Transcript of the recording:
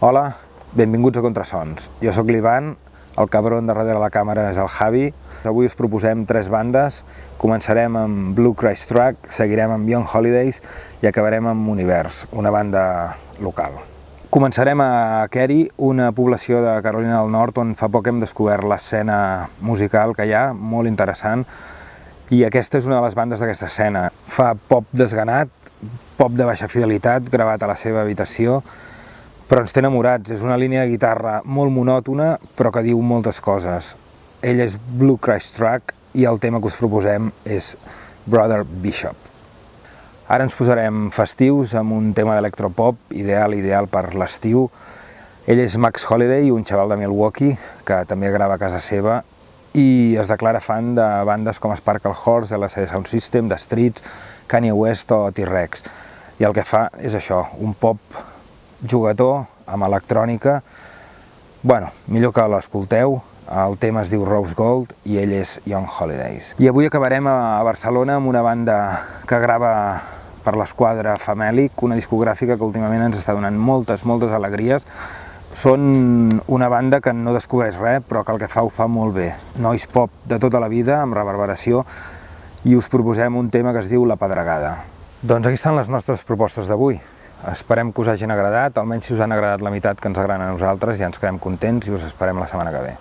Hola, benvinguts a Contrasons. Jo sóc l'Ivan, el cabron de darrere la càmera és el Javi. Avui us proposem tres bandes. Començarem amb Blue Christ Track, seguirem amb Young Holidays i acabarem amb Univers, una banda local. Començarem a Kerry, una població de Carolina del Nord on fa poc hem descobert l'escena musical que hi ha, molt interessant, i aquesta és una de les bandes d'aquesta escena. Fa pop desganat, pop de baixa fidelitat, gravat a la seva habitació, però ens té enamorats. És una línia de guitarra molt monòtona, però que diu moltes coses. Ell és Blue Christ Track i el tema que us proposem és Brother Bishop. Ara ens posarem festius amb un tema d'electropop, ideal, ideal per l'estiu. Ell és Max Holiday, un xaval de Milwaukee, que també grava a casa seva i es declara fan de bandes com Sparkle Horse, LCD Sound System, The Streets, Kanye West o T-Rex. I el que fa és això, un pop jugador amb electrònica. Bueno, millor que l'escolteu, el tema es diu Rose Gold i ell és Young Holidays. I avui acabarem a Barcelona amb una banda que grava per l'esquadra Famèlic, una discogràfica que últimament ens està donant moltes, moltes alegries. Són una banda que no descobreix res, però que el que fa ho fa molt bé. Noise pop de tota la vida, amb reverberació, i us proposem un tema que es diu La Pedregada. Doncs aquí estan les nostres propostes d'avui. Esperem que us hagin agradat, almenys si us han agradat la meitat que ens agraden a nosaltres, ja ens quedem contents i us esperem la setmana que ve.